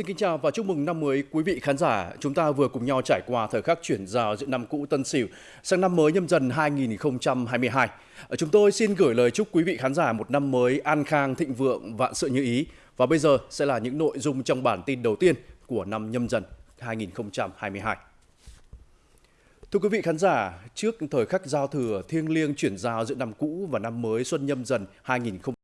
Xin kính chào và chúc mừng năm mới quý vị khán giả. Chúng ta vừa cùng nhau trải qua thời khắc chuyển giao giữa năm cũ Tân Sửu sang năm mới nhâm dần 2022. Ờ, chúng tôi xin gửi lời chúc quý vị khán giả một năm mới an khang, thịnh vượng, vạn sự như ý. Và bây giờ sẽ là những nội dung trong bản tin đầu tiên của năm nhâm dần 2022. Thưa quý vị khán giả, trước thời khắc giao thừa thiêng liêng chuyển giao giữa năm cũ và năm mới xuân nhâm dần 2022,